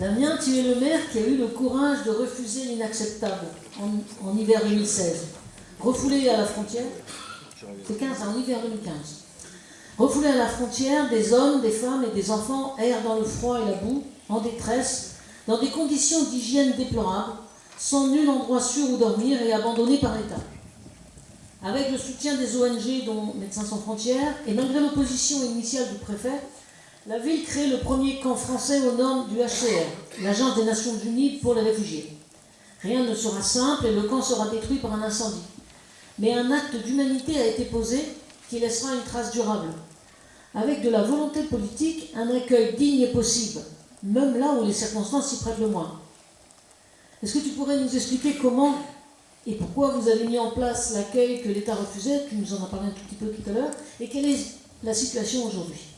Damien, tu es le maire qui a eu le courage de refuser l'inacceptable en, hiver 2016. Refoulé à la frontière, c'est 15, en hiver 2015. Refoulés à la frontière, des hommes, des femmes et des enfants errent dans le froid et la boue, en détresse, dans des conditions d'hygiène déplorables, sans nul endroit sûr où dormir et abandonnés par l'État. Avec le soutien des ONG, dont Médecins sans frontières, et malgré l'opposition initiale du préfet, la ville crée le premier camp français aux normes du HCR, l'Agence des Nations Unies pour les réfugiés. Rien ne sera simple et le camp sera détruit par un incendie. Mais un acte d'humanité a été posé qui laissera une trace durable. Avec de la volonté politique, un accueil digne est possible, même là où les circonstances s'y prêtent le moins. Est-ce que tu pourrais nous expliquer comment et pourquoi vous avez mis en place l'accueil que l'État refusait Tu nous en as parlé un tout petit peu tout à l'heure. Et quelle est la situation aujourd'hui?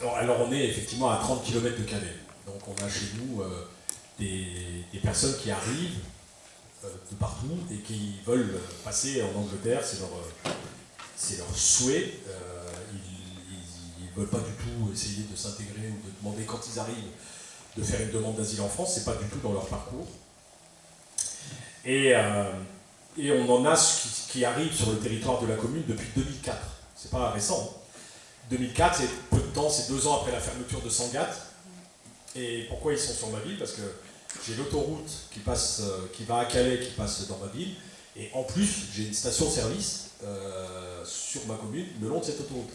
Alors, on est effectivement à 30 km de Calais. Donc on a chez nous euh, des, personnes qui arrivent euh, de partout et qui veulent passer en Angleterre. C'est leur, euh, leur souhait. ils ne veulent pas du tout essayer de s'intégrer ou de demander quand ils arrivent de faire une demande d'asile en France. C'est pas du tout dans leur parcours. Et, et on en a qui, qui arrivent sur le territoire de la commune depuis 2004. C'est pas récent. 2004, c'est temps, c'est deux ans après la fermeture de Sangatte. Et pourquoi ils sont sur ma ville? Parce que j'ai l'autoroute qui, passe, euh, qui va à Calais, qui passe dans ma ville. Et en plus, j'ai une station-service euh, sur ma commune, le long de cette autoroute.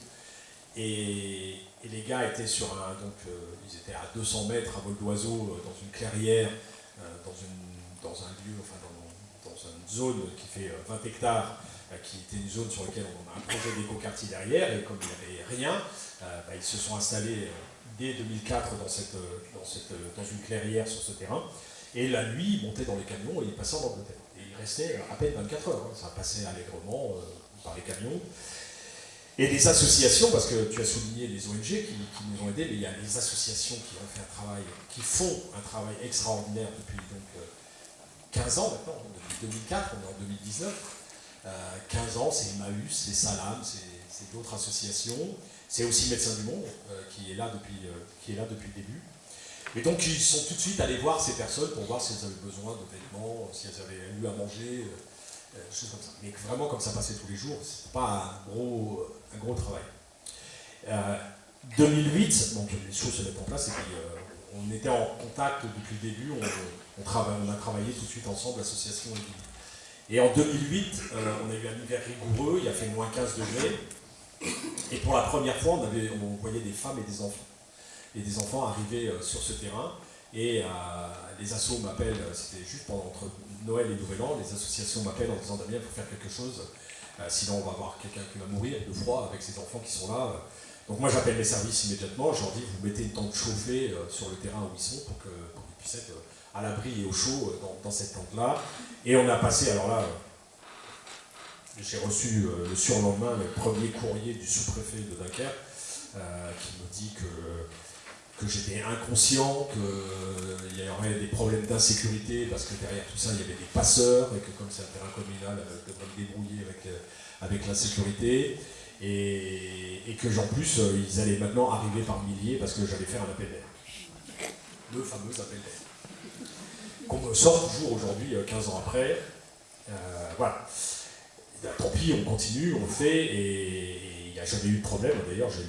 Et, les gars étaient sur un, donc euh, ils étaient à 200 mètres à vol d'oiseau dans une clairière, dans, une, dans un lieu, enfin dans, une zone qui fait 20 hectares, qui était une zone sur laquelle on a un projet d'éco-quartier derrière, et comme il n'y avait rien, bah, ils se sont installés euh, dès 2004 dans, cette, euh, dans, cette, dans une clairière sur ce terrain, et la nuit, ils montaient dans les camions et ils passaient en Angleterre. Et ils restaient à peine 24 heures, hein. ça passait allègrement par les camions. Et des associations, parce que tu as souligné les ONG qui, nous ont aidés, mais il y a des associations qui ont fait un travail, qui font un travail extraordinaire depuis donc 15 ans maintenant, depuis 2004, on est en 2019, 15 euh, ans, c'est Emmaüs, c'est Salam, c'est d'autres associations. C'est aussi Médecins du Monde euh, qui, est là depuis, euh, qui est là depuis le début. Et donc ils sont tout de suite allés voir ces personnes pour voir si elles avaient besoin de vêtements, si elles avaient eu à manger, des choses comme ça. Mais vraiment comme ça passait tous les jours, c'est pas un gros, un gros travail. 2008, donc les choses se mettent en place et puis on était en contact depuis le début, on, on, a travaillé tout de suite ensemble, l'association et en 2008, euh, on a eu un hiver rigoureux, il a fait moins 15 degrés. Et pour la première fois, on, voyait des femmes et des enfants. Et des enfants arrivaient euh, sur ce terrain. Et euh, les assos m'appellent, c'était juste pendant entre Noël et Nouvel An, les associations m'appellent en disant Damien, il faut faire quelque chose, sinon on va avoir quelqu'un qui va mourir de froid avec ces enfants qui sont là. Donc moi j'appelle les services immédiatement, je leur dis vous mettez une tente chauffée sur le terrain où ils sont pour qu'ils puissent être à l'abri et au chaud euh, dans, cette tente-là. Et on a passé, alors là, euh, j'ai reçu euh, le surlendemain le premier courrier du sous-préfet de Dunkerque qui me dit que, que j'étais inconscient, qu'il y aurait des problèmes d'insécurité parce que derrière tout ça il y avait des passeurs et que comme c'est un terrain communal, je devrais me débrouiller avec, avec l'insécurité. Et, et, que en plus ils allaient maintenant arriver par milliers parce que j'allais faire un appel d'air. Le fameux appel d'air qu'on me sort toujours aujourd'hui, 15 euh, ans après. Euh, voilà. Tant pis, on continue, on le fait, et il n'y a jamais eu de problème. D'ailleurs, j'ai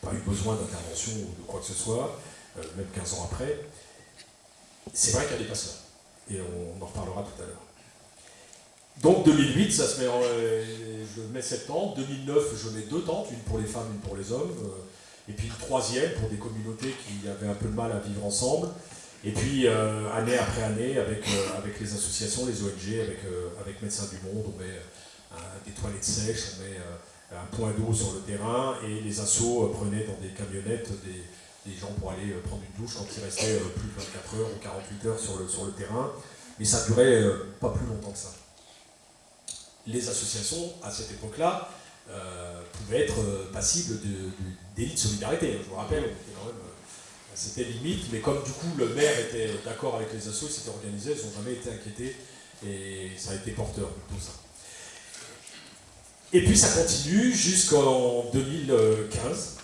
pas eu besoin d'intervention ou de quoi que ce soit, euh, même 15 ans après. C'est vrai qu'il y a des passeurs, et on, en reparlera tout à l'heure. Donc 2008, ça se met en, je mets septembre. 2009, je mets deux tentes, une pour les femmes, une pour les hommes. et puis une troisième pour des communautés qui avaient un peu de mal à vivre ensemble. Et puis, euh, année après année, avec, euh, avec les associations, les ONG, avec, euh, avec Médecins du Monde, on met des toilettes sèches, on met un point d'eau sur le terrain, et les assos prenaient dans des camionnettes des, des, gens pour aller prendre une douche quand il restait plus de 24 heures ou 48 heures sur le, sur le terrain. Mais ça durait pas plus longtemps que ça. Les associations, à cette époque-là, pouvaient être passibles de, de, de solidarité. Je vous rappelle, c'était limite, mais comme du coup le maire était d'accord avec les assos, ils s'étaient organisés, ils n'ont jamais été inquiétés, et ça a été porteur tout ça. Et puis ça continue jusqu'en 2015.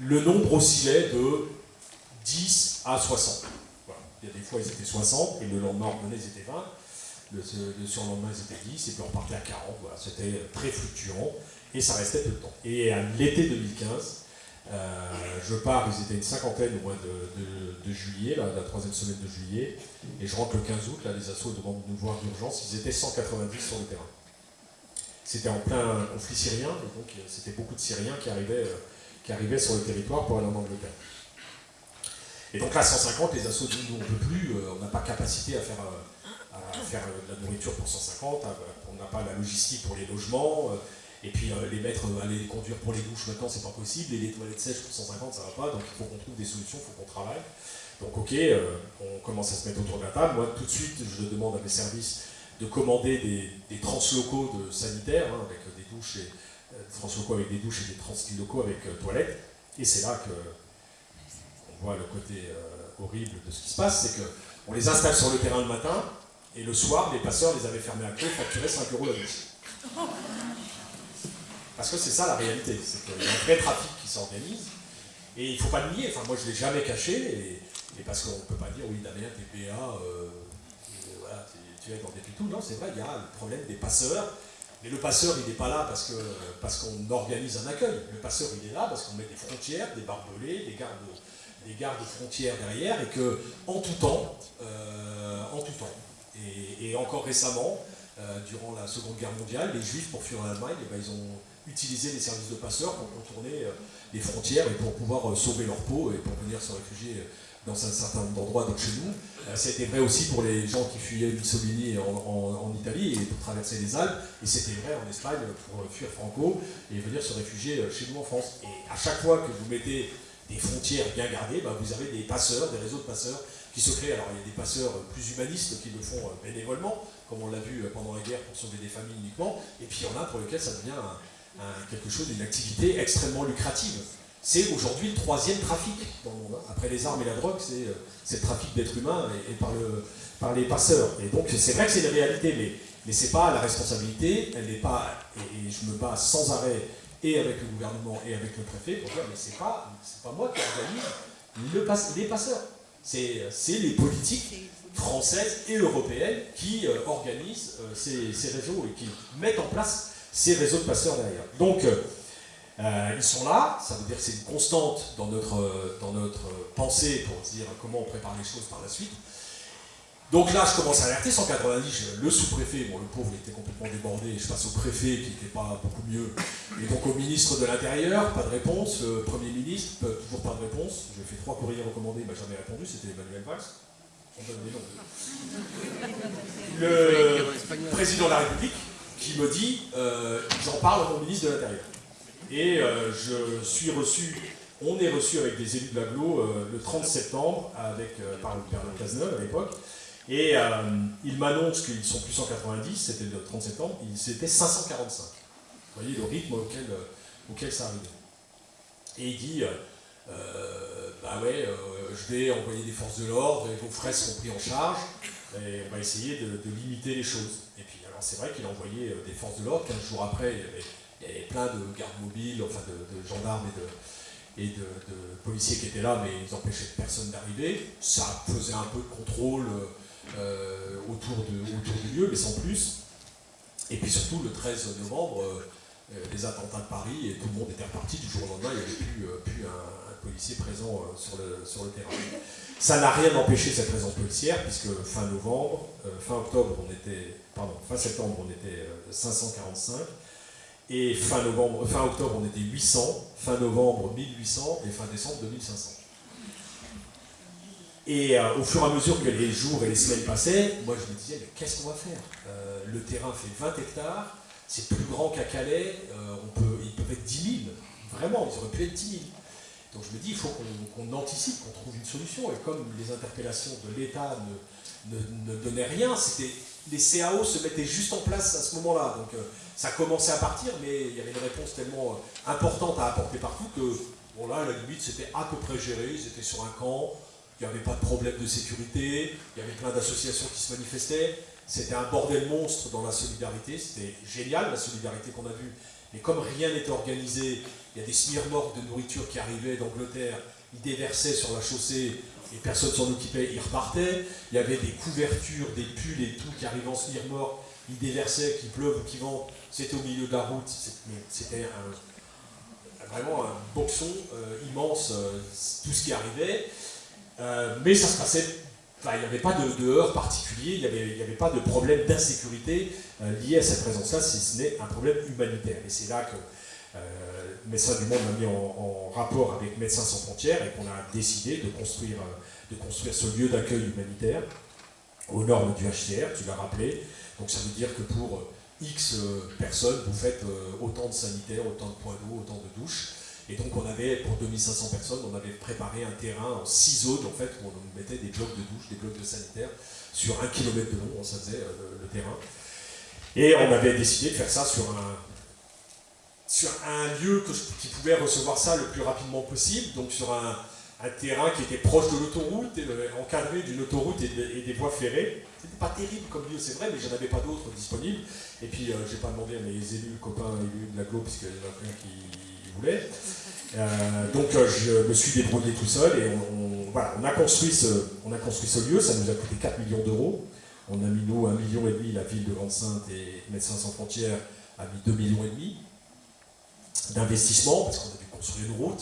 Le nombre oscillait de 10 à 60. Il y a des fois, ils étaient 60, et le lendemain, ils étaient 20. Le, surlendemain, ils étaient 10, et puis on partait à 40. Voilà, c'était très fluctuant, et ça restait peu de temps. Et à l'été 2015, euh, je pars, ils étaient une cinquantaine au mois de, juillet, la troisième semaine de juillet, et je rentre le 15 août, là, les assos demandent de nous voir d'urgence, ils étaient 190 sur le terrain. C'était en plein conflit syrien, donc euh, c'était beaucoup de Syriens qui arrivaient, euh, qui arrivaient sur le territoire pour aller en Angleterre. Et donc là, 150, les assos disent, nous, on ne peut plus, on n'a pas capacité à faire, à faire de la nourriture pour 150, on n'a pas la logistique pour les logements, et puis euh, les mettre, euh, aller les conduire pour les douches maintenant, c'est pas possible. Et les toilettes sèches pour 150, ça va pas. Donc il faut qu'on trouve des solutions, il faut qu'on travaille. Donc ok, euh, on commence à se mettre autour de la table. Moi, tout de suite, je demande à mes services de commander des, des translocaux de sanitaires, hein, avec des douches et des translocaux avec des douches et des translocaux avec toilettes. Et c'est là que on voit le côté horrible de ce qui se passe, c'est qu'on les installe sur le terrain le matin, et le soir, les passeurs les avaient fermés à clé, facturés 5 euros la douche. Parce que c'est ça la réalité, c'est qu'il y a un vrai trafic qui s'organise, et il ne faut pas le nier, enfin moi je ne l'ai jamais caché, et, parce qu'on ne peut pas dire oui Damien t'es PA, euh, tu es dans des pitous, non c'est vrai, il y a le problème des passeurs, mais le passeur il n'est pas là parce qu'on parce organise un accueil, le passeur il est là parce qu'on met des frontières, des barbelés, des gardes, des gardes frontières derrière, et que en tout temps, euh, en tout temps, et, encore récemment, euh, durant la Seconde Guerre mondiale, les Juifs, pour fuir l'Allemagne, eh ben, ils ont utiliser les services de passeurs pour contourner euh, les frontières et pour pouvoir euh, sauver leur peau et pour venir se réfugier euh, dans un certain nombre d'endroits donc chez nous. C'était vrai aussi pour les gens qui fuyaient Mussolini en, Italie et pour traverser les Alpes, et c'était vrai en Espagne pour fuir Franco et venir se réfugier chez nous en France. Et à chaque fois que vous mettez des frontières bien gardées, bah, vous avez des passeurs, des réseaux de passeurs qui se créent. Alors il y a des passeurs plus humanistes qui le font bénévolement, comme on l'a vu pendant la guerre pour sauver des familles uniquement, et puis il y en a pour lesquels ça devient quelque chose, d'une activité extrêmement lucrative. C'est aujourd'hui le troisième trafic. Hein. Après les armes et la drogue, c'est euh, le trafic d'êtres humains et, par, le, par, les passeurs. Et donc c'est vrai que c'est une réalité, mais, mais c'est pas la responsabilité, elle n'est pas, et, je me bats sans arrêt et avec le gouvernement et avec le préfet pour dire mais c'est pas, pas moi qui organise les passeurs. C'est les politiques françaises et européennes qui euh, organisent euh, ces réseaux et qui mettent en place ces réseaux de passeurs derrière. Donc, euh, euh, ils sont là, ça veut dire que c'est une constante dans notre, euh, dans notre pensée pour dire comment on prépare les choses par la suite. Donc là, je commence à alerter, 190, le sous-préfet, bon le pauvre il était complètement débordé, je passe au préfet qui n'était pas beaucoup mieux, et donc au ministre de l'Intérieur, pas de réponse, le Premier ministre, toujours pas de réponse, j'ai fait trois courriers recommandés, il m'a jamais répondu, c'était Emmanuel Valls. Le président de la République, qui me dit euh, j'en parle à mon ministre de l'Intérieur. Et euh, je suis reçu, on est reçu avec des élus de l'aglo euh, le 30 septembre avec, par le père de Cazeneuve à l'époque. Et il m'annonce qu'ils sont plus 190, c'était le 30 septembre, c'était 545. Vous voyez le rythme auquel, auquel ça arrivait. Et il dit, bah ouais, je vais envoyer des forces de l'ordre vos frais seront pris en charge, et on va essayer de, de limiter les choses. Et puis c'est vrai qu'il a envoyé euh, des forces de l'ordre. 15 jours après, il y, avait, plein de gardes mobiles, enfin de, gendarmes et, de, policiers qui étaient là, mais ils empêchaient personne d'arriver. Ça faisait un peu de contrôle euh, autour, du lieu, mais sans plus. Et puis surtout, le 13 novembre, euh, les attentats de Paris, et tout le monde était reparti. Du jour au lendemain, il n'y avait plus, un, policier présent sur, le, sur le terrain. Ça n'a rien empêché cette présence policière, puisque fin novembre, fin octobre, on était pardon, fin septembre, on était 545, euh, et fin, novembre, fin octobre, on était 800, fin novembre, 1800, et fin décembre, 2500. Et euh, au fur et à mesure que les jours et les semaines passaient, moi je me disais, mais qu'est-ce qu'on va faire? Euh, Le terrain fait 20 hectares, c'est plus grand qu'à Calais, on peut, ils peuvent être 10 000, vraiment, ils auraient pu être 10 000. Donc je me dis, il faut qu'on anticipe, qu'on trouve une solution. Et comme les interpellations de l'État ne, donnaient rien, les CAO se mettaient juste en place à ce moment-là. Donc euh, ça commençait à partir, mais il y avait une réponse tellement euh, importante à apporter partout que, bon là, à la limite, c'était à peu près géré. Ils étaient sur un camp, il n'y avait pas de problème de sécurité, il y avait plein d'associations qui se manifestaient. C'était un bordel monstre dans la solidarité. C'était génial, la solidarité qu'on a vue. Mais comme rien n'était organisé, il y a des smirmorques de nourriture qui arrivaient d'Angleterre. Ils déversaient sur la chaussée et personne s'en occupait, ils repartaient. Il y avait des couvertures, des pulls et tout qui arrivaient en slire mort, ils déversaient, qu'il pleuve ou qu'il vente, c'était au milieu de la route, c'était vraiment un boxon euh, immense, euh, tout ce qui arrivait. Euh, mais ça se passait il n'y avait pas de, heurts particulier, il n'y avait, pas de problème d'insécurité lié à cette présence-là, si ce n'est un problème humanitaire. Et c'est là que euh, Médecins du Monde m'a mis en, rapport avec Médecins sans frontières et qu'on a décidé de construire, euh, ce lieu d'accueil humanitaire aux normes du HCR, tu l'as rappelé. Donc ça veut dire que pour euh, X personnes, vous faites autant de sanitaires, autant de points d'eau, autant de douches. Et donc on avait, pour 2500 personnes, on avait préparé un terrain en six zones en fait, où on mettait des blocs de douche, des blocs de sanitaires, sur un kilomètre de long, ça faisait le, le terrain. Et on avait décidé de faire ça sur un, sur un lieu qui pouvait recevoir ça le plus rapidement possible, donc sur un, terrain qui était proche de l'autoroute, euh, encadré d'une autoroute et, des voies ferrées. C'était pas terrible comme lieu, c'est vrai, mais j'en avais pas d'autres disponibles. Et puis, euh, j'ai pas demandé à mes élus, copains élus de l'agglo, puisqu'il y en a plein qui Euh, donc, je me suis débrouillé tout seul et on, a construit ce, lieu, ça nous a coûté 4 millions d'euros. On a mis, nous, 1,5 million et demi, la ville de Grande-Sainte et Médecins sans frontières a mis 2 millions et demi d'investissement, parce qu'on a dû construire une route,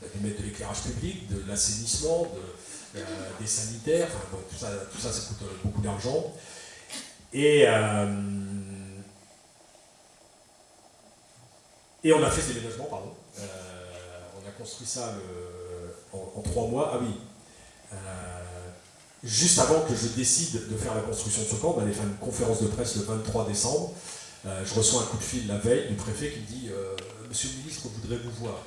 on a dû mettre de l'éclairage public, de l'assainissement, euh, des sanitaires, tout, ça, tout ça, ça coûte euh, beaucoup d'argent. Et, euh, et on a fait ce déménagement, pardon. on a construit ça en, trois mois. Ah oui. juste avant que je décide de faire la construction de ce camp, on allait faire une conférence de presse le 23 décembre. je reçois un coup de fil la veille du préfet qui me dit Monsieur le ministre, on voudrait vous voir.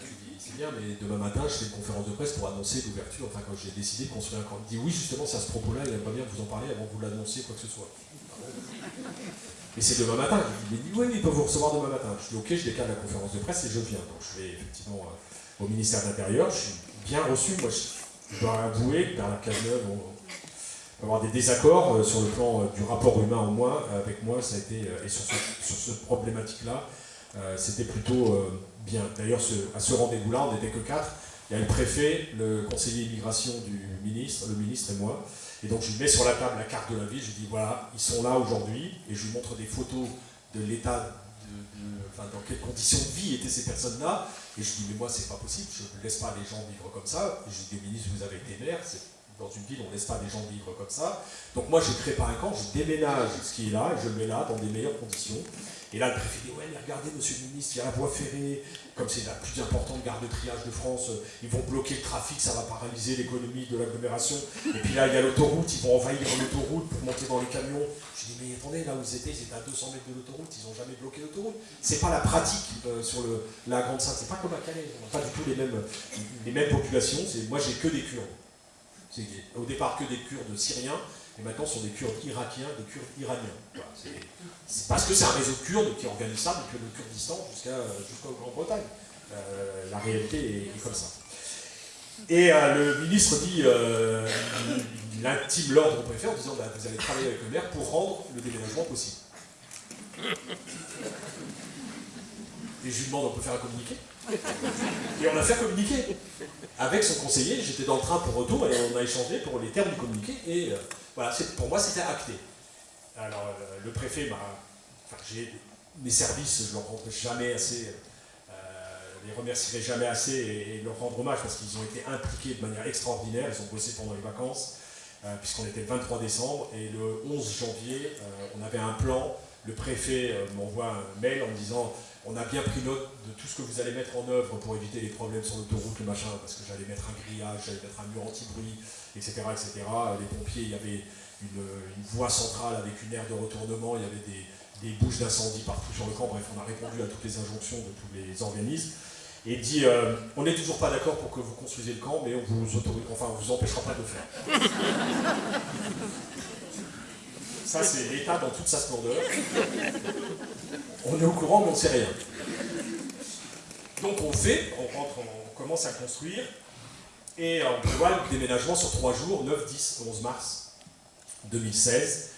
Je lui dis, c'est bien, mais demain matin, je fais une conférence de presse pour annoncer l'ouverture, enfin quand j'ai décidé de construire un camp. Il dit, oui, justement, c'est à ce propos-là, il aimerait bien vous en parler avant que vous l'annonciez, quoi que ce soit. Mais c'est demain matin. Il dit, oui, il peut vous recevoir demain matin. Je dis, ok, je décale la conférence de presse et je viens. Donc je vais effectivement euh, au ministère de l'Intérieur, je suis bien reçu. Moi, je, dois avouer que la Cazeneuve, on, peut avoir des désaccords euh, sur le plan euh, du rapport humain au moins avec moi, ça a été, et sur, sur cette problématique-là, c'était plutôt bien. D'ailleurs, à ce rendez-vous-là, on n'était que quatre. Il y a le préfet, le conseiller immigration du ministre, le ministre et moi. Et donc je lui mets sur la table la carte de la ville, je lui dis voilà, ils sont là aujourd'hui, et je lui montre des photos de l'état, enfin, dans quelles conditions de vie étaient ces personnes-là, et je lui dis mais moi c'est pas possible, je ne laisse pas les gens vivre comme ça, et je dis ministre, vous avez été maire, dans une ville on ne laisse pas les gens vivre comme ça, donc moi je crée pas un camp, je déménage ce qui est là, et je le mets là dans des meilleures conditions, et là, le préfet dit Ouais, regardez, monsieur le ministre, il y a la voie ferrée, comme c'est la plus importante gare de triage de France, euh, ils vont bloquer le trafic, ça va paralyser l'économie de l'agglomération. Et puis là, il y a l'autoroute, ils vont envahir l'autoroute pour monter dans les camions. Je dis Mais attendez, là où ils étaient, ils étaient à 200 mètres de l'autoroute, ils n'ont jamais bloqué l'autoroute. C'est pas la pratique euh, sur le, la Grande Sainte, c'est pas comme à Calais, on n'a pas du tout les mêmes, les mêmes populations. Moi, j'ai que des Kurdes. Au départ, que des Kurdes syriens et maintenant ce sont des Kurdes irakiens, des Kurdes iraniens. c'est parce que c'est un réseau de Kurdes qui organise ça depuis le Kurdistan jusqu'à Grande-Bretagne. Euh, la réalité est, comme ça. Et euh, le ministre dit, euh, il intime l'ordre au préfet en disant bah, vous allez travailler avec le maire pour rendre le déménagement possible. Et je lui demande on peut faire un communiqué? Et on a fait un communiqué avec son conseiller. J'étais dans le train pour retour et on a échangé pour les termes du communiqué. Et voilà, pour moi, c'était acté. Alors, euh, le préfet m'a. Mes services, je leur rendrai jamais assez. Euh, les remercierai jamais assez et, leur rendre hommage parce qu'ils ont été impliqués de manière extraordinaire. Ils ont bossé pendant les vacances, euh, puisqu'on était le 23 décembre. Et le 11 janvier, on avait un plan. Le préfet m'envoie un mail en me disant on a bien pris note de tout ce que vous allez mettre en œuvre pour éviter les problèmes sur l'autoroute, le machin, parce que j'allais mettre un grillage, j'allais mettre un mur anti-bruit, etc., etc. Les pompiers, il y avait une, voie centrale avec une aire de retournement, il y avait des, bouches d'incendie partout sur le camp. Bref, on a répondu à toutes les injonctions de tous les organismes. Et dit euh, on n'est toujours pas d'accord pour que vous construisez le camp, mais on vous autorise, enfin, on vous empêchera pas de le faire. Ça, c'est l'État dans toute sa splendeur. On est au courant, mais on ne sait rien. Donc on fait, on rentre, on commence à construire, et on prévoit le déménagement sur trois jours, 9, 10, 11 mars 2016.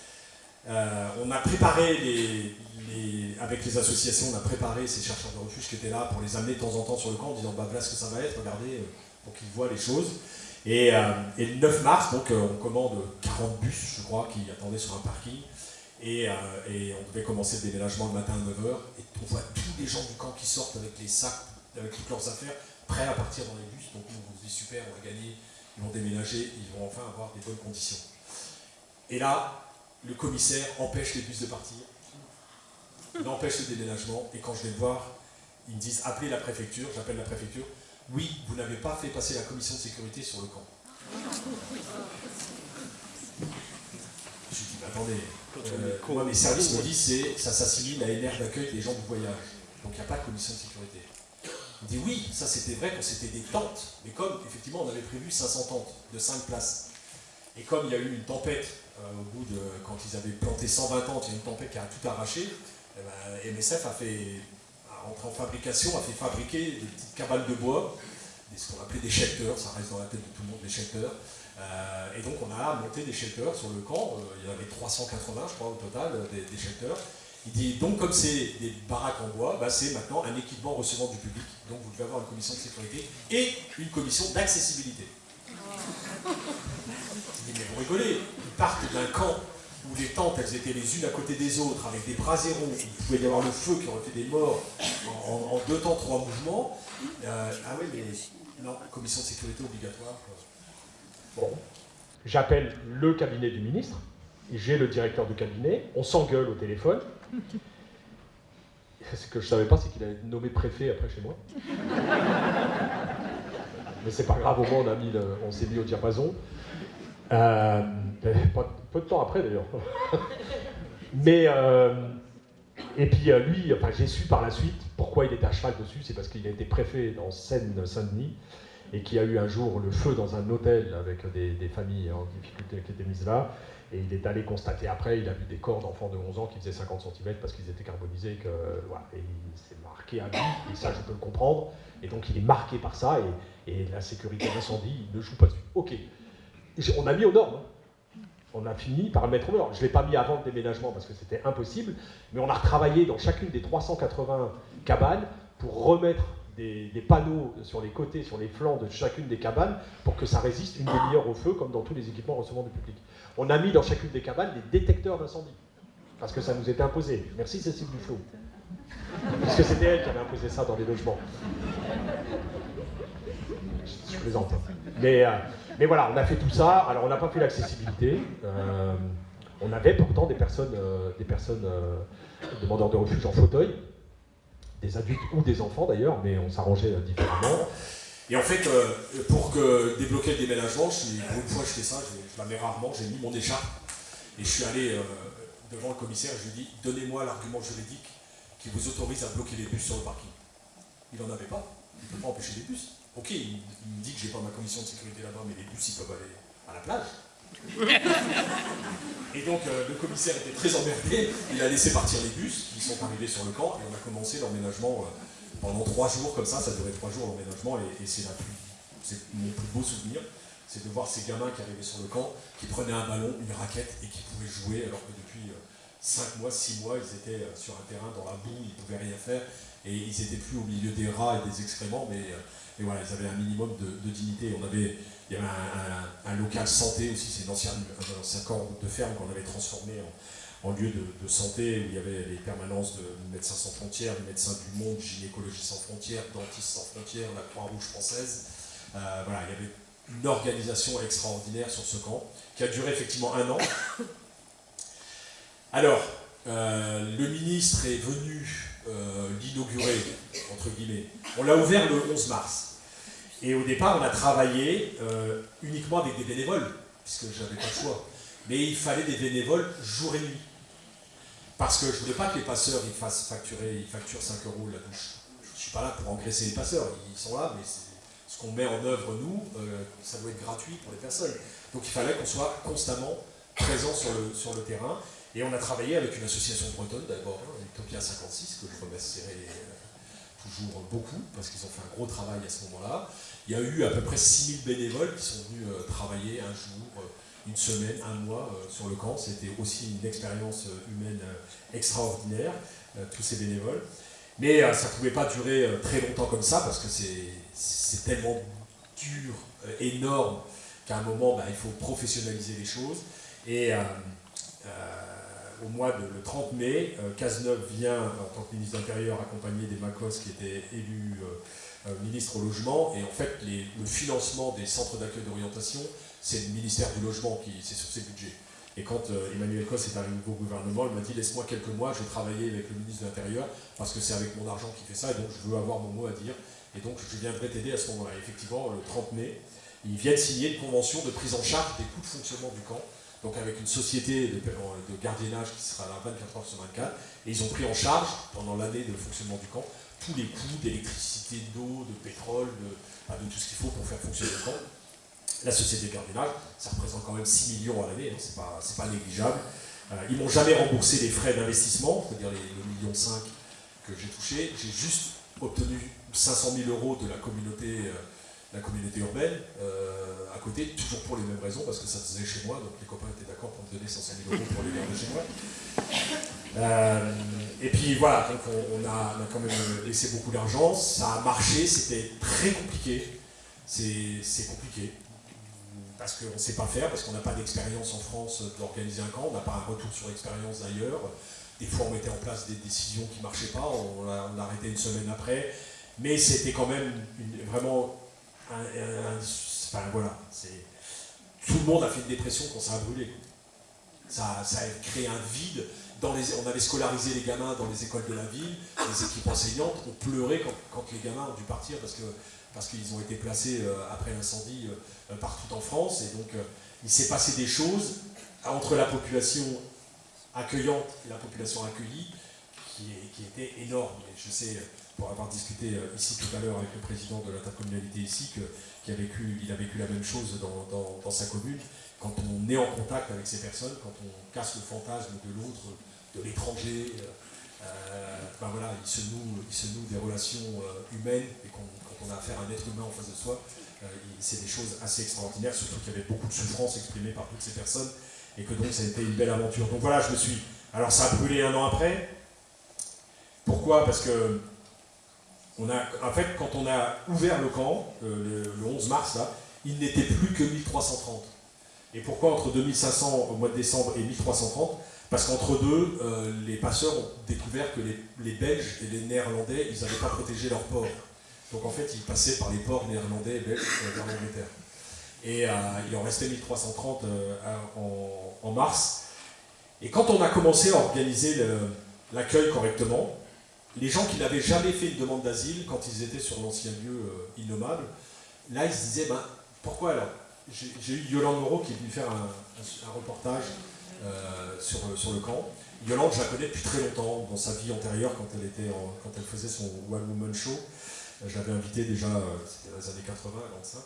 Euh, on a préparé avec les associations, on a préparé ces chercheurs de refuge qui étaient là pour les amener de temps en temps sur le camp en disant bah voilà ce que ça va être, regardez, pour qu'ils voient les choses. Et, le 9 mars, donc, on commande 40 bus, je crois, qui attendaient sur un parking. Et, on devait commencer le déménagement le matin à 9h. Et on voit tous les gens du camp qui sortent avec les sacs, avec toutes leurs affaires, prêts à partir dans les bus. Donc on se dit super, on va gagner, ils vont déménager, ils vont enfin avoir des bonnes conditions. Et là, le commissaire empêche les bus de partir, il empêche le déménagement, et quand je vais le voir, ils me disent appelez la préfecture, j'appelle la préfecture, oui, vous n'avez pas fait passer la commission de sécurité sur le camp. Je dis, attendez, euh, moi mes services me disent c'est ça s'assimile à une aire d'accueil des gens du voyage. Donc il n'y a pas de commission de sécurité. Il dit oui, ça c'était vrai quand c'était des tentes, mais comme effectivement on avait prévu 500 tentes de 5 places, et comme il y a eu une tempête euh, au bout de, quand ils avaient planté 120 tentes, il y a une tempête qui a tout arraché, eh ben, MSF a fait, en fabrication, a fait fabriquer des petites cabanes de bois, ce qu'on appelait des shelters, ça reste dans la tête de tout le monde, des shelters. Euh, et donc on a monté des shelters sur le camp, euh, il y en avait 380 je crois au total, des, des shelters. Il dit donc comme c'est des baraques en bois, bah, c'est maintenant un équipement recevant du public. Donc vous devez avoir une commission de sécurité et une commission d'accessibilité. Il dit mais vous rigolez, ils partent d'un camp où les tentes elles étaient les unes à côté des autres, avec des braséros, où il pouvait y avoir le feu qui aurait fait des morts en, deux temps, trois mouvements. Euh, ah oui, mais non, commission de sécurité obligatoire. Bon, j'appelle le cabinet du ministre, j'ai le directeur du cabinet, on s'engueule au téléphone. Ce que je ne savais pas, c'est qu'il a été nommé préfet après chez moi. Mais c'est pas grave, au moins on, a mis on s'est mis au diapason. Euh, peu de temps après d'ailleurs. Mais, euh, et puis euh, lui, enfin, j'ai su par la suite pourquoi il était à cheval dessus, c'est parce qu'il a été préfet dans Seine-Saint-Denis et qu'il y a eu un jour le feu dans un hôtel avec des, familles en difficulté qui étaient mises là. Et il est allé constater après, il a vu des corps d'enfants de 11 ans qui faisaient 50 cm parce qu'ils étaient carbonisés. Que, voilà, et il s'est marqué à vie, et ça je peux le comprendre. Et donc il est marqué par ça, et, la sécurité d'incendie, il ne joue pas dessus. Ok, on a mis aux normes. Hein. On a fini par le mettre aux normes. Je ne l'ai pas mis avant le déménagement parce que c'était impossible, mais on a retravaillé dans chacune des 380 cabanes pour remettre des, panneaux sur les côtés, sur les flancs de chacune des cabanes pour que ça résiste une demi-heure au feu, comme dans tous les équipements recevant du public. On a mis dans chacune des cabanes des détecteurs d'incendie, parce que ça nous était imposé. Merci Cécile Duflo. Puisque c'était elle qui avait imposé ça dans les logements. Je, plaisante. Mais, euh, mais voilà, on a fait tout ça. Alors on n'a pas fait l'accessibilité. Euh, on avait pourtant des personnes, euh, des personnes demandeurs de refuge en fauteuil des adultes ou des enfants d'ailleurs, mais on s'arrangeait euh, différemment. Et en fait, euh, pour que débloquer le déménagement, pour une fois je fais ça, je, la mets rarement, j'ai mis mon écharpe et je suis allé euh, devant le commissaire et je lui ai dit donnez-moi l'argument juridique qui vous autorise à bloquer les bus sur le parking. Il n'en avait pas, il ne peut pas empêcher les bus. Ok, il, il me dit que j'ai pas ma commission de sécurité là-bas, mais les bus ils peuvent aller à la plage. Et donc euh, le commissaire était très emmerdé, il a laissé partir les bus qui sont arrivés sur le camp et on a commencé l'emménagement euh, pendant trois jours comme ça, ça duré trois jours l'emménagement et, c'est mon plus beau souvenir, c'est de voir ces gamins qui arrivaient sur le camp, qui prenaient un ballon, une raquette et qui pouvaient jouer alors que depuis euh, cinq mois, six mois, ils étaient sur un terrain dans la boue, ils ne pouvaient rien faire. Et ils n'étaient plus au milieu des rats et des excréments, mais, voilà, ils avaient un minimum de, dignité. On avait il y avait un, local santé aussi, c'est un ancien, corps de ferme qu'on avait transformé en, lieu de, santé, où il y avait les permanences de Médecins sans frontières, de Médecins du Monde, Gynécologie sans frontières, Dentistes sans frontières, la Croix-Rouge française. Euh, voilà, il y avait une organisation extraordinaire sur ce camp, qui a duré effectivement un an. Alors, euh, le ministre est venu euh, l'inaugurer, entre guillemets. On l'a ouvert le 11 mars. Et au départ, on a travaillé euh, uniquement avec des bénévoles, puisque j'avais pas le choix. Mais il fallait des bénévoles jour et nuit. Parce que je ne voulais pas que les passeurs ils fassent facturer, ils facturent 5 euros la douche. Je ne suis pas là pour engraisser les passeurs, ils sont là, mais ce qu'on met en œuvre, nous, euh, ça doit être gratuit pour les personnes. Donc il fallait qu'on soit constamment présent sur le, sur le terrain. Et on a travaillé avec une association bretonne d'abord, hein, Utopia 56, que je remercierai euh, toujours beaucoup, parce qu'ils ont fait un gros travail à ce moment-là. Il y a eu à peu près 6000 bénévoles qui sont venus euh, travailler un jour, euh, une semaine, un mois euh, sur le camp. C'était aussi une expérience humaine extraordinaire, tous ces bénévoles. Mais ça ne pouvait pas durer très longtemps comme ça, parce que c'est tellement dur, énorme, qu'à un moment, bah, il faut professionnaliser les choses. Et au mois de le 30 mai, Cazeneuve vient, en tant que ministre de l'Intérieur, accompagné des Macos qui étaient élus ministre au logement. Et en fait, le financement des centres d'accueil d'orientation, c'est le ministère du Logement qui c'est sur ses budgets. Et quand euh, Emmanuel Cos est arrivé au gouvernement, il m'a dit laisse-moi quelques mois, je vais travailler avec le ministre de l'Intérieur parce que c'est avec mon argent qu'il fait ça et donc je veux avoir mon mot à dire. Et donc je viendrai t'aider à ce moment-là. Effectivement, le 30 mai, ils viennent signer une convention de prise en charge des coûts de fonctionnement du camp, donc avec une société de, gardiennage qui sera là 24 heures sur 24, et ils ont pris en charge pendant l'année de fonctionnement du camp tous les coûts d'électricité, d'eau, de pétrole, de, de tout ce qu'il faut pour faire fonctionner le camp la société de gardiennage, ça représente quand même 6 millions à l'année, hein, c'est pas, négligeable. Euh, ils m'ont jamais remboursé les frais d'investissement, c'est-à-dire les, le million 5 que j'ai touché. J'ai juste obtenu 500 000 euros de la communauté, euh, la communauté urbaine euh, à côté, toujours pour les mêmes raisons, parce que ça faisait chez moi, donc les copains étaient d'accord pour me donner 500 000 euros pour les garder chez moi. et puis voilà, donc on, a, on, a, quand même laissé beaucoup d'argent, ça a marché, c'était très compliqué, c'est compliqué parce qu'on ne sait pas faire, parce qu'on n'a pas d'expérience en France d'organiser un camp, on n'a pas un retour sur expérience d'ailleurs. Des fois, on mettait en place des décisions qui ne marchaient pas, on l'a arrêté une semaine après. Mais c'était quand même vraiment un, enfin, voilà, tout le monde a fait une dépression quand ça a brûlé. Ça, ça a créé un vide. Dans les, on avait scolarisé les gamins dans les écoles de la ville, les équipes enseignantes ont pleuré quand, quand les gamins ont dû partir parce que parce qu'ils ont été placés euh, après l'incendie euh, partout en France. Et donc, euh, il s'est passé des choses entre la population accueillante et la population accueillie qui, qui étaient énormes. Je sais, pour avoir discuté ici tout à l'heure avec le président de l'intercommunalité ici, qu'il a, vécu, il a vécu la même chose dans, sa commune. Quand on est en contact avec ces personnes, quand on casse le fantasme de l'autre, de l'étranger, ben voilà, il se, noue, des relations humaines et qu'on on a affaire à un être humain en face de soi, euh, c'est des choses assez extraordinaires, surtout qu'il y avait beaucoup de souffrance exprimée par toutes ces personnes, et que donc ça a été une belle aventure. Donc voilà, je me suis... Alors ça a brûlé un an après. Pourquoi? Parce que, on a, en fait, quand on a ouvert le camp, euh, le, 11 mars, là, il n'était plus que 1330. Et pourquoi entre 2500 au mois de décembre et 1330 Parce qu'entre deux, euh, les passeurs ont découvert que les, Belges et les Néerlandais, ils n'avaient pas protégé leur port. Donc en fait, il passait par les ports néerlandais et belges euh, vers l'Angleterre. Et euh, il en restait 1330 euh, en, mars. Et quand on a commencé à organiser l'accueil correctement, les gens qui n'avaient jamais fait une demande d'asile quand ils étaient sur l'ancien lieu innommable, là ils se disaient, ben, pourquoi alors? J'ai eu Yolande Moreau qui est venue faire un, reportage sur, sur, le camp. Yolande, je la connais depuis très longtemps, dans sa vie antérieure, quand elle, était quand elle faisait son One Woman Show. Je l'avais invitée déjà, euh, c'était dans les années 80, avant ça.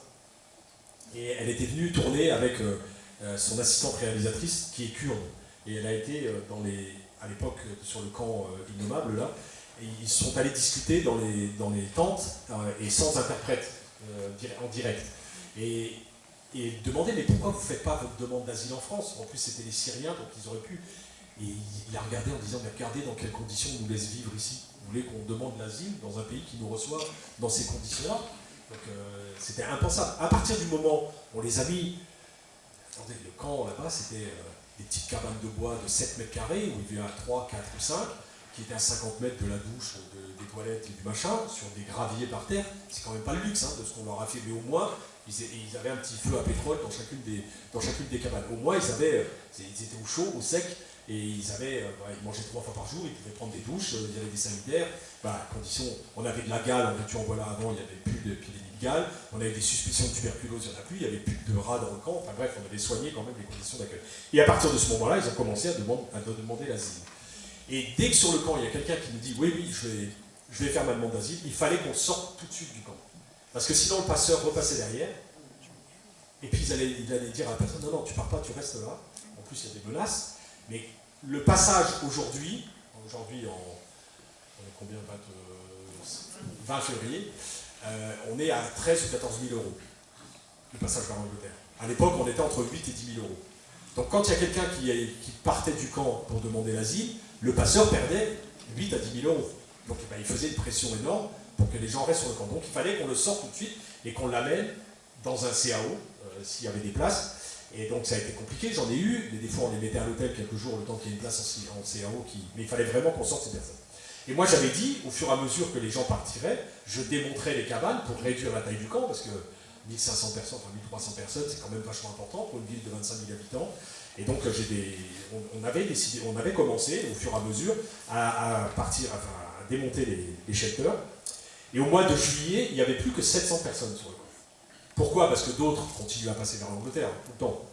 Et elle était venue tourner avec euh, euh, son assistante réalisatrice, qui est kurde. Et elle a été dans les, à l'époque sur le camp innommable, là, ils sont allés discuter dans les, dans les tentes et sans interprète, en direct. Et, et demander mais pourquoi vous ne faites pas votre demande d'asile en France? En plus c'était les Syriens, donc ils auraient pu. Et il a regardé en disant mais regardez dans quelles conditions on nous laisse vivre ici. Vous voulez qu'on demande l'asile dans un pays qui nous reçoit dans ces conditions-là? Donc euh, c'était impensable. À partir du moment où on les a mis, attendez, le camp là-bas, c'était euh, des petites cabanes de bois de 7 mètres carrés, où il y avait 3, 4 ou 5, qui étaient à 50 mètres de la douche, des toilettes et du machin, sur des graviers par terre. C'est quand même pas le luxe hein, de ce qu'on leur a fait, mais au moins, ils, avaient un petit feu à pétrole dans chacune des, dans chacune des cabanes. Au moins, ils, avaient, euh, ils étaient au chaud, au sec, et ils avaient, euh, bah, ils mangeaient trois fois par jour, ils pouvaient prendre des douches, euh, il y avait des sanitaires. Bah, condition, on avait de la gale, en veux-tu en voilà avant, il n'y avait plus d'épidémie de gale. On avait des suspicions de tuberculose, il n'y en a plus, il n'y avait plus de rats dans le camp. Enfin bref, on avait soigné quand même les conditions d'accueil. Et à partir de ce moment-là, ils ont commencé à, demander, à demander l'asile. Et dès que sur le camp, il y a quelqu'un qui nous dit oui, oui, je vais, je vais faire ma demande d'asile, il fallait qu'on sorte tout de suite du camp. Parce que sinon, le passeur repassait derrière. Et puis, il allait, il allait dire à la personne non, non, tu pars pas, tu restes là. En plus, il y a des menaces. Mais le passage aujourd'hui, aujourd'hui en combien 20, février, euh, on est à 13 ou 14 000 euros, le passage vers l'Angleterre. À l'époque, on était entre 8 et 10 000 euros. Donc quand il y a quelqu'un qui, partait du camp pour demander l'asile, le passeur perdait 8 à 10 000 euros. Donc eh ben, il faisait une pression énorme pour que les gens restent sur le camp. Donc il fallait qu'on le sorte tout de suite et qu'on l'amène dans un CAO, s'il y avait des places. Et donc ça a été compliqué, j'en ai eu, des fois on les mettait à l'hôtel quelques jours le temps qu'il y ait une place en, CAO, mais il fallait vraiment qu'on sorte ces personnes. Et moi j'avais dit, au fur et à mesure que les gens partiraient, je démontrais les cabanes pour réduire la taille du camp, parce que 1500 personnes, enfin 1300 personnes, c'est quand même vachement important pour une ville de 25 000 habitants. Et donc des, on, avait décidé, on avait commencé au fur et à mesure à, partir, à démonter les, les. Et au mois de juillet, il n'y avait plus que 700 personnes sur le camp. Pourquoi? Parce que d'autres continuent à passer vers l'Angleterre tout le temps.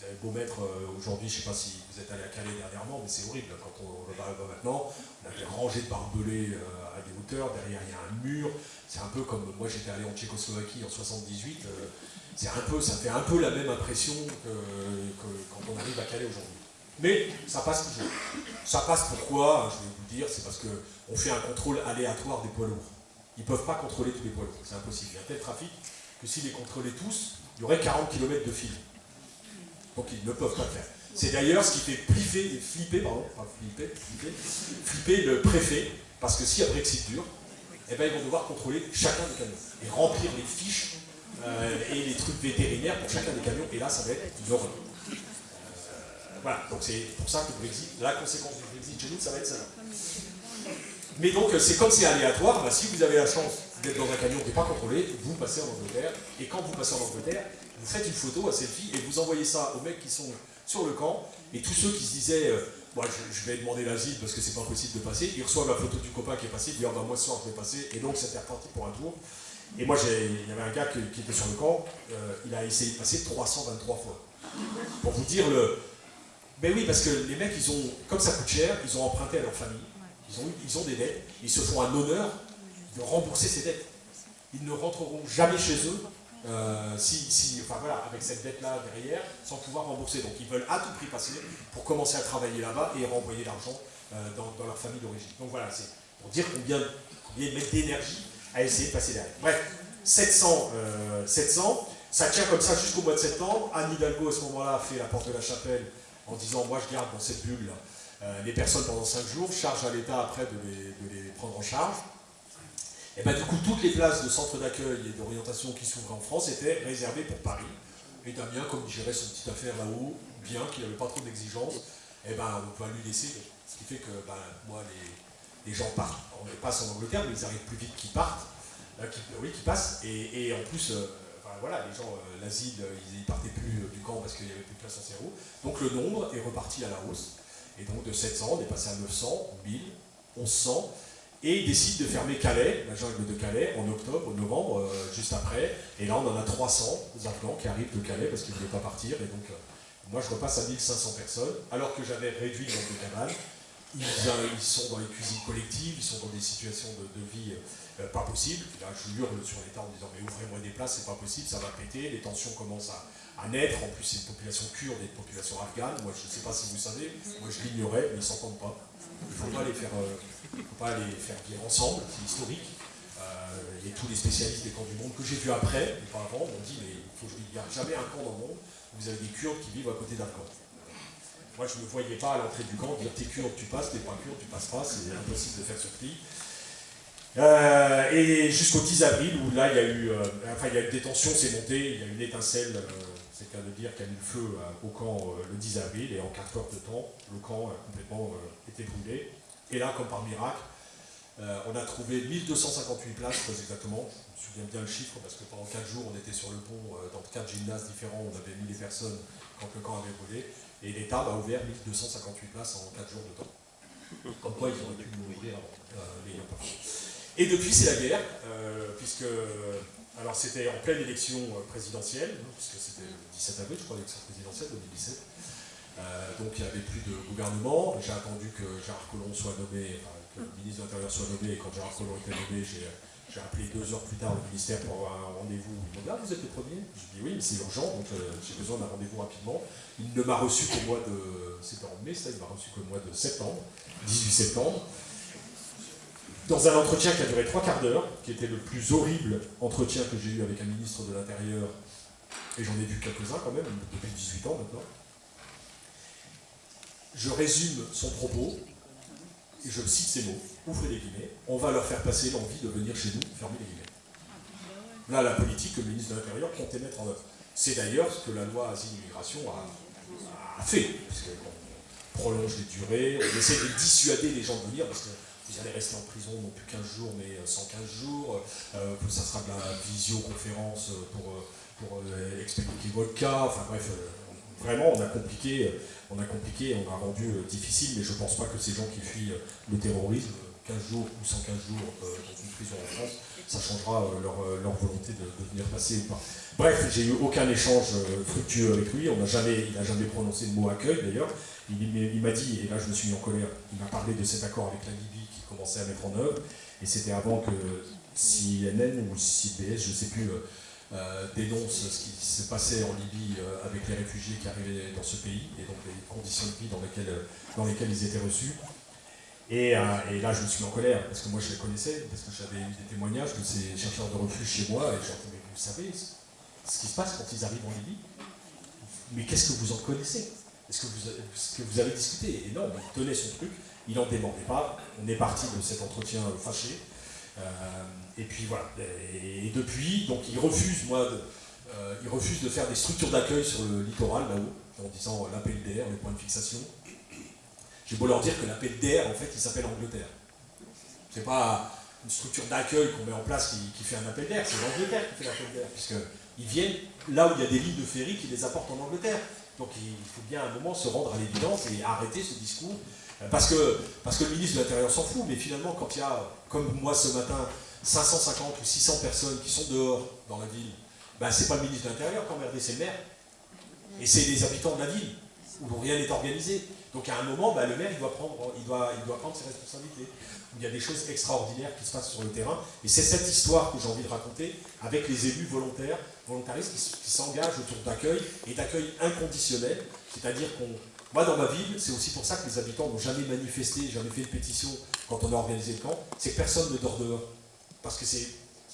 Vous avez beau mettre euh, aujourd'hui, je ne sais pas si vous êtes allé à Calais dernièrement, mais c'est horrible. Quand on, va maintenant, on a des rangées de barbelés euh, à des hauteurs, derrière il y a un mur. C'est un peu comme moi j'étais allé en Tchécoslovaquie en 78. Euh, c'est un peu, ça fait un peu la même impression que, quand on arrive à Calais aujourd'hui. Mais ça passe toujours. Ça passe pourquoi Je vais vous le dire, c'est parce qu'on fait un contrôle aléatoire des poids lourds. Ils ne peuvent pas contrôler tous les poids lourds, c'est impossible. Il y a tel trafic que s'ils les contrôlaient tous, il y aurait 40 km de fil. Donc ils ne peuvent pas faire. C'est d'ailleurs ce qui fait flipper, flipper, pardon, flipper, flipper, flipper le préfet, parce que y a Brexit dur, eh ben, ils vont devoir contrôler chacun des camions et remplir les fiches euh, et les trucs vétérinaires pour chacun des camions, et là ça va être une. Euh, voilà, donc c'est pour ça que le Brexit, la conséquence du Brexit chez nous, ça va être ça. Mais donc c'est comme c'est aléatoire, bah, si vous avez la chance d'être dans un camion qui n'est pas contrôlé, vous passez en Angleterre, et quand vous passez en Angleterre, vous faites une photo à selfie et vous envoyez ça aux mecs qui sont sur le camp, et tous ceux qui se disaient euh, moi je, vais demander l'asile parce que c'est pas possible de passer, ils reçoivent la photo du copain qui est passé, ils disent ah, bah, moi ce soir je vais passer, et donc c'était reparti pour un tour. Et moi il y avait un gars qui, était sur le camp, euh, il a essayé de passer 323 fois. Pour vous dire le. Ben oui, parce que les mecs, ils ont, comme ça coûte cher, ils ont emprunté à leur famille, ils ont, ils ont des dettes, ils se font un honneur de rembourser ces dettes. Ils ne rentreront jamais chez eux euh, si, enfin voilà, avec cette dette-là derrière, sans pouvoir rembourser. Donc ils veulent à tout prix passer pour commencer à travailler là-bas et renvoyer l'argent euh, dans, leur famille d'origine. Donc voilà, c'est pour dire combien, ils mettent d'énergie à essayer de passer derrière. Bref, 700, 700, euh, ça tient comme ça jusqu'au mois de septembre. Anne Hidalgo à ce moment-là fait la porte de la chapelle en disant moi je garde dans cette bulle les personnes pendant 5 jours, charge à l'État après de les prendre en charge. Et bien du coup, toutes les places de centres d'accueil et d'orientation qui s'ouvraient en France étaient réservées pour Paris. Et Damien, comme il gérait son petite affaire là-haut, bien qu'il n'avait pas trop d'exigences, et eh ben, on va lui laisser. Ce qui fait que ben, moi, les, gens partent, on les passe en Angleterre, mais ils arrivent plus vite qu'ils partent, euh, oui, qu'ils passent. Et, en plus, euh, voilà, les gens, euh, l'asile, ils ne partaient plus du camp parce qu'il n'y avait plus de place en zéro. Donc le nombre est reparti à la hausse. Et donc de 700, on est passé à 900, 1000, 1100. Et ils décident de fermer Calais, la jungle de Calais, en octobre, novembre, euh, juste après. Et là, on en a 300 Afghans qui arrivent de Calais parce qu'ils ne voulaient pas partir. Et donc, euh, moi, je repasse à 1500 personnes, alors que j'avais réduit le nombre de cabanes. Ils, ils, sont dans les cuisines collectives, ils sont dans des situations de, vie euh, pas possibles. Là, je hurle sur l'État en disant Mais ouvrez-moi des places, c'est pas possible, ça va péter, les tensions commencent à, à naître. En plus, c'est une population kurde et une population afghane. Moi, je ne sais pas si vous savez, moi je l'ignorais, mais ils ne s'entendent pas. Il ne faut pas les faire il ne faut pas les faire vivre ensemble, c'est historique. Euh, et tous les spécialistes des camps du monde que j'ai vus après, auparavant, m'ont dit mais il faut que n'y ait jamais un camp dans le monde où vous avez des Kurdes qui vivent à côté d'un camp. Moi, je ne me voyais pas à l'entrée du camp dire t'es kurde, tu passes, t'es pas kurde, tu passes pas, c'est impossible de faire ce. Euh, et jusqu'au 10 avril, où là, il y a eu, euh, enfin, il y a une détention, c'est monté, il y a eu une étincelle, c'est le cas de dire, qu'il y a eu le feu au camp le 10 avril, et en 4 heures de temps, le camp a complètement été brûlé. Et là, comme par miracle, euh, on a trouvé 1258 places, très exactement. Je me souviens bien le chiffre parce que pendant 4 jours, on était sur le pont euh, dans 4 gymnases différents, on avait mis les personnes quand le camp avait brûlé. Et l'État a ouvert 1258 places en 4 jours de temps. Comme quoi, ils auraient pu mourir avant. Euh, et depuis, c'est la guerre, puisque. Alors, c'était en pleine élection présidentielle, hein, puisque c'était le 17 avril, je crois, l'élection présidentielle 2017. Euh, donc il n'y avait plus de gouvernement. J'ai attendu que Gérard Collomb soit nommé, que le ministre de l'Intérieur soit nommé, et quand Gérard Collomb était nommé, j'ai appelé deux heures plus tard le ministère pour avoir un rendez-vous. Il m'a dit Ah, vous êtes le premier Je dis Oui, mais c'est urgent, donc euh, j'ai besoin d'un rendez-vous rapidement. Il ne m'a reçu qu'au mois de. C'était en il m'a reçu qu'au mois de septembre, 18 septembre. Dans un entretien qui a duré trois quarts d'heure, qui était le plus horrible entretien que j'ai eu avec un ministre de l'Intérieur, et j'en ai vu quelques-uns quand même, depuis 18 ans maintenant je résume son propos, et je cite ces mots, ouvrez les guillemets, on va leur faire passer l'envie de venir chez nous, fermez les guillemets. Là, la politique que le ministre de l'Intérieur comptait mettre en œuvre. C'est d'ailleurs ce que la loi Asile-Immigration a, fait, puisqu'on prolonge les durées, on essaie de dissuader les gens de venir, parce que vous allez rester en prison non plus 15 jours, mais 115 jours, euh, ça sera de la visioconférence pour, pour euh, expliquer votre cas, enfin bref, euh, vraiment on a compliqué, on a compliqué, on a rendu difficile, mais je ne pense pas que ces gens qui fuient le terrorisme, 15 jours ou 115 jours dans une prison en France, ça changera leur, volonté de, venir passer ou pas. Bref, j'ai eu aucun échange fructueux avec lui, on n'a jamais, il n'a jamais prononcé le mot accueil d'ailleurs. Il, m'a dit, et là je me suis mis en colère, il m'a parlé de cet accord avec la Libye qui commençait à mettre en œuvre, et c'était avant que CNN ou CBS, je ne sais plus, euh, euh, dénonce ce qui se passait en Libye euh, avec les réfugiés qui arrivaient dans ce pays, et donc les conditions de vie dans lesquelles, dans lesquelles ils étaient reçus. Et, là, je me suis mis en colère, parce que moi je les connaissais, parce que j'avais eu des témoignages de ces chercheurs de refuge chez moi, et j'ai mais vous savez ce qui se passe quand ils arrivent en Libye? Mais qu'est-ce que vous en connaissez? Est-ce que, vous avez discuté? Et non, il tenait son truc, il n'en demandait pas, on est parti de cet entretien fâché, euh, et puis voilà, et, depuis, donc il refuse, moi, de, euh, il refuse de faire des structures d'accueil sur le littoral, là-haut, en disant euh, l'appel d'air, les points de fixation. J'ai beau leur dire que l'appel d'air, en fait, il s'appelle Angleterre. C'est pas une structure d'accueil qu'on met en place qui, fait un appel d'air, c'est l'Angleterre qui fait l'appel d'air, puisqu'ils viennent là où il y a des lignes de ferry qui les apportent en Angleterre. Donc il faut bien à un moment se rendre à l'évidence et arrêter ce discours parce que, parce que le ministre de l'Intérieur s'en fout, mais finalement, quand il y a, comme moi ce matin, 550 ou 600 personnes qui sont dehors dans la ville, ben, c'est pas le ministre de l'Intérieur qui emmerdé, c'est le maire. Et c'est les habitants de la ville, où rien n'est organisé. Donc à un moment, ben, le maire, il doit, prendre, il, doit, il doit prendre ses responsabilités. Il y a des choses extraordinaires qui se passent sur le terrain. Et c'est cette histoire que j'ai envie de raconter avec les élus volontaires, volontaristes qui s'engagent autour d'accueil et d'accueil inconditionnel. C'est-à-dire qu'on moi, dans ma ville, c'est aussi pour ça que les habitants n'ont jamais manifesté, jamais fait de pétition quand on a organisé le camp, c'est que personne ne dort dehors. Parce que c'est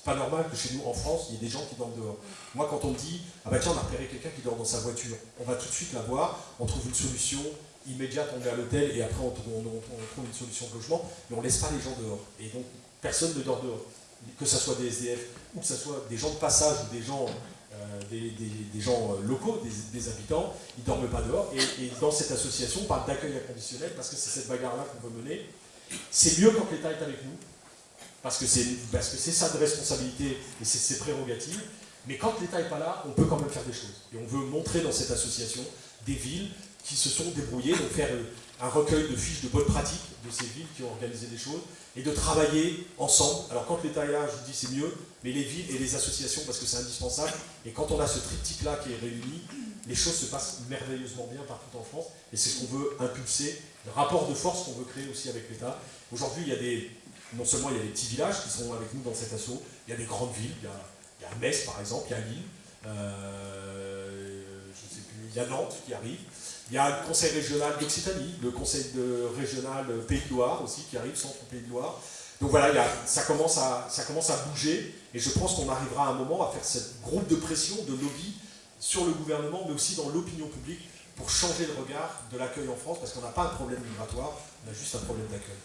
pas normal que chez nous, en France, il y ait des gens qui dorment dehors. Moi, quand on me dit, ah bah tiens, on a repéré quelqu'un qui dort dans sa voiture, on va tout de suite la voir, on trouve une solution immédiate, on est à l'hôtel et après on, trouve une solution de logement, mais on ne laisse pas les gens dehors. Et donc, personne ne dort dehors. Que ce soit des SDF ou que ce soit des gens de passage ou des gens euh, des, gens euh, locaux, des, habitants, ils ne dorment pas dehors. Et, dans cette association, on parle d'accueil inconditionnel parce que c'est cette bagarre-là qu'on veut mener. C'est mieux quand l'État est avec nous, parce que c'est sa responsabilité et c'est ses prérogatives. Mais quand l'État n'est pas là, on peut quand même faire des choses. Et on veut montrer dans cette association des villes qui se sont débrouillées, donc faire euh, un recueil de fiches de bonnes pratiques de ces villes qui ont organisé des choses, et de travailler ensemble. Alors quand l'État est là, je vous dis c'est mieux, mais les villes et les associations, parce que c'est indispensable, et quand on a ce triptyque-là qui est réuni, les choses se passent merveilleusement bien partout en France, et c'est ce qu'on veut impulser, le rapport de force qu'on veut créer aussi avec l'État. Aujourd'hui, il y a des, non seulement il y a des petits villages qui sont avec nous dans cet assaut, il y a des grandes villes, il y a, il y a Metz par exemple, il y a Lille, euh, je sais plus, il y a Nantes qui arrive, il y a le conseil régional d'Occitanie, le conseil régional Pays de Loire aussi qui arrive, centre Pays de Loire. Donc voilà, ça, commence à, ça commence à bouger et je pense qu'on arrivera à un moment à faire ce groupe de pression, de lobby sur le gouvernement, mais aussi dans l'opinion publique pour changer le regard de l'accueil en France parce qu'on n'a pas un problème migratoire, on a juste un problème d'accueil.